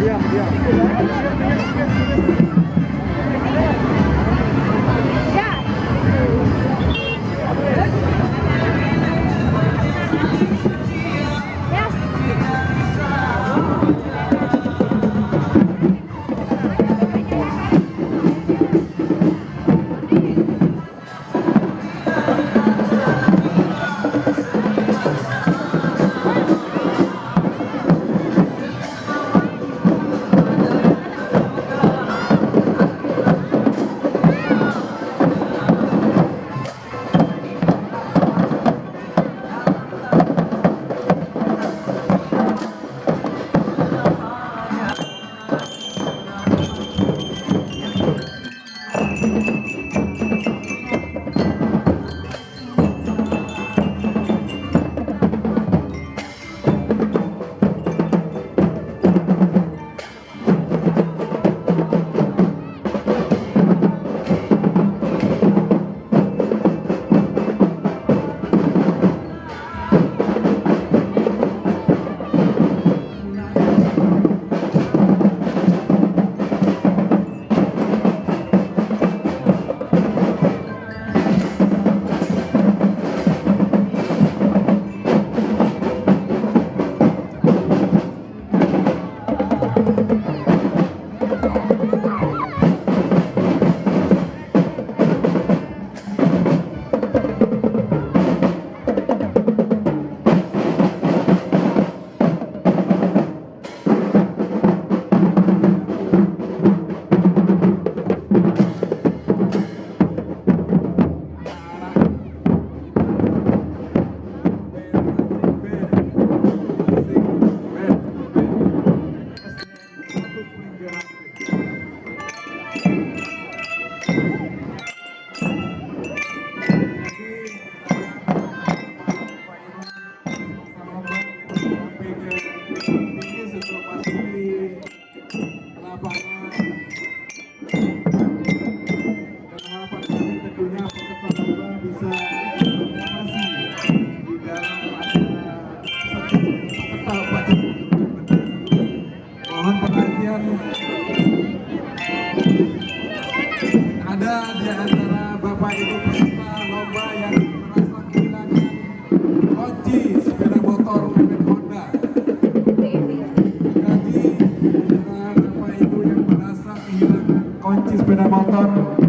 diam bu Pinamantan.